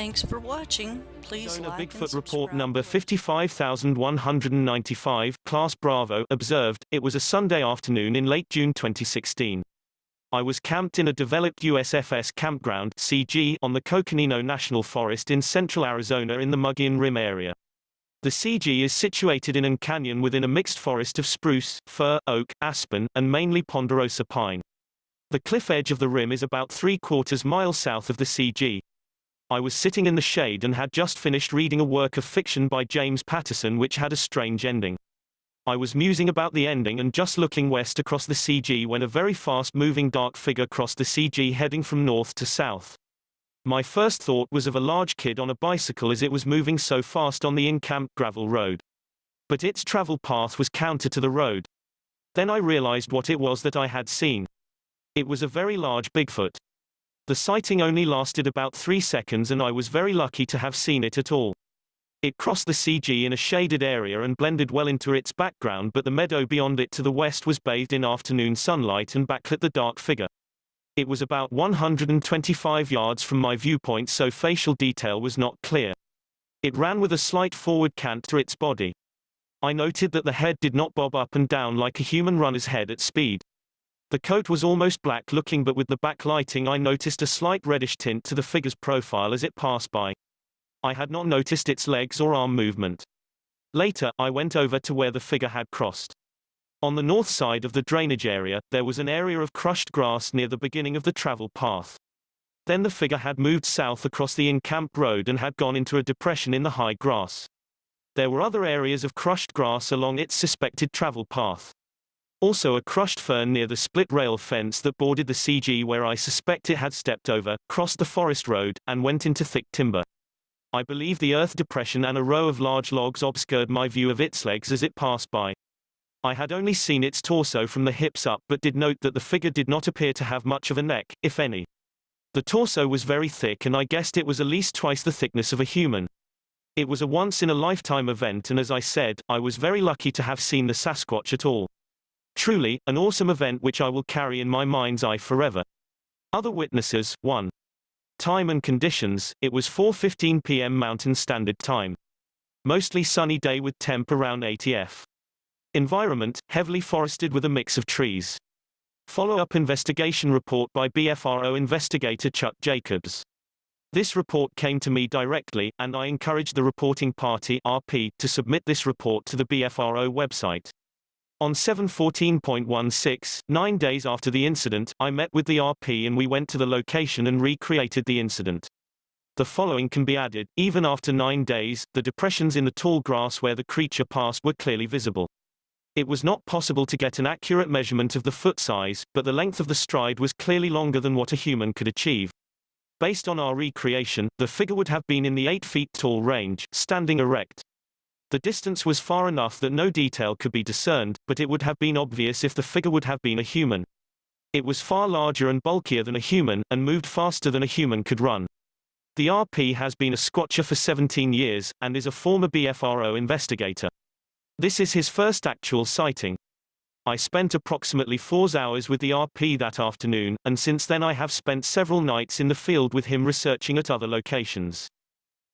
Thanks for watching. Please Arizona like Bigfoot Report number 55195, Class Bravo, observed, it was a Sunday afternoon in late June 2016. I was camped in a developed USFS campground CG on the Coconino National Forest in central Arizona in the Mogollon Rim area. The CG is situated in an canyon within a mixed forest of spruce, fir, oak, aspen, and mainly ponderosa pine. The cliff edge of the rim is about three quarters miles south of the CG. I was sitting in the shade and had just finished reading a work of fiction by James Patterson which had a strange ending. I was musing about the ending and just looking west across the CG when a very fast-moving dark figure crossed the CG heading from north to south. My first thought was of a large kid on a bicycle as it was moving so fast on the in-camp gravel road. But its travel path was counter to the road. Then I realized what it was that I had seen. It was a very large Bigfoot. The sighting only lasted about three seconds and I was very lucky to have seen it at all. It crossed the CG in a shaded area and blended well into its background but the meadow beyond it to the west was bathed in afternoon sunlight and backlit the dark figure. It was about 125 yards from my viewpoint so facial detail was not clear. It ran with a slight forward cant to its body. I noted that the head did not bob up and down like a human runner's head at speed. The coat was almost black looking but with the backlighting I noticed a slight reddish tint to the figure's profile as it passed by. I had not noticed its legs or arm movement. Later, I went over to where the figure had crossed. On the north side of the drainage area, there was an area of crushed grass near the beginning of the travel path. Then the figure had moved south across the in-camp road and had gone into a depression in the high grass. There were other areas of crushed grass along its suspected travel path. Also a crushed fern near the split rail fence that bordered the CG where I suspect it had stepped over, crossed the forest road, and went into thick timber. I believe the earth depression and a row of large logs obscured my view of its legs as it passed by. I had only seen its torso from the hips up but did note that the figure did not appear to have much of a neck, if any. The torso was very thick and I guessed it was at least twice the thickness of a human. It was a once-in-a-lifetime event and as I said, I was very lucky to have seen the Sasquatch at all. Truly, an awesome event which I will carry in my mind's eye forever. Other witnesses, 1. Time and conditions, it was 4.15 p.m. Mountain Standard Time. Mostly sunny day with temp around 80 F. Environment, heavily forested with a mix of trees. Follow-up investigation report by BFRO investigator Chuck Jacobs. This report came to me directly, and I encouraged the reporting party RP, to submit this report to the BFRO website. On 714.16, nine days after the incident, I met with the RP and we went to the location and recreated the incident. The following can be added, even after nine days, the depressions in the tall grass where the creature passed were clearly visible. It was not possible to get an accurate measurement of the foot size, but the length of the stride was clearly longer than what a human could achieve. Based on our recreation, the figure would have been in the 8 feet tall range, standing erect. The distance was far enough that no detail could be discerned, but it would have been obvious if the figure would have been a human. It was far larger and bulkier than a human, and moved faster than a human could run. The RP has been a squatcher for 17 years, and is a former BFRO investigator. This is his first actual sighting. I spent approximately four hours with the RP that afternoon, and since then I have spent several nights in the field with him researching at other locations.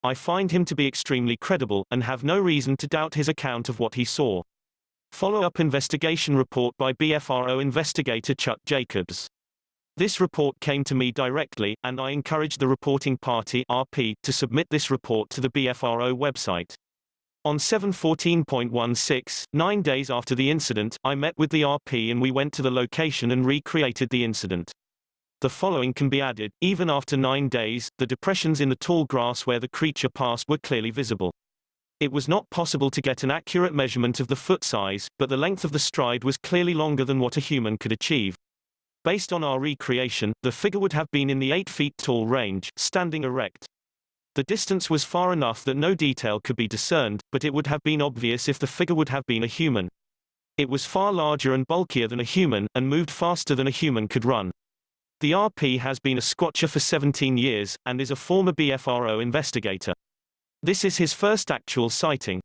I find him to be extremely credible, and have no reason to doubt his account of what he saw. Follow-up investigation report by BFRO investigator Chuck Jacobs. This report came to me directly, and I encouraged the reporting party RP, to submit this report to the BFRO website. On 714.16, nine days after the incident, I met with the RP and we went to the location and recreated the incident. The following can be added, even after nine days, the depressions in the tall grass where the creature passed were clearly visible. It was not possible to get an accurate measurement of the foot size, but the length of the stride was clearly longer than what a human could achieve. Based on our recreation, the figure would have been in the 8 feet tall range, standing erect. The distance was far enough that no detail could be discerned, but it would have been obvious if the figure would have been a human. It was far larger and bulkier than a human, and moved faster than a human could run. The RP has been a squatcher for 17 years, and is a former BFRO investigator. This is his first actual sighting.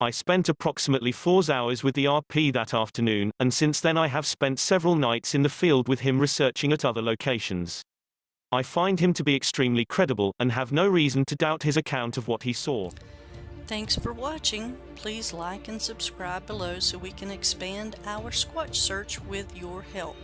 I spent approximately four hours with the RP that afternoon, and since then I have spent several nights in the field with him researching at other locations. I find him to be extremely credible and have no reason to doubt his account of what he saw. Thanks for watching. Please like and subscribe below so we can expand our Squatch search with your help.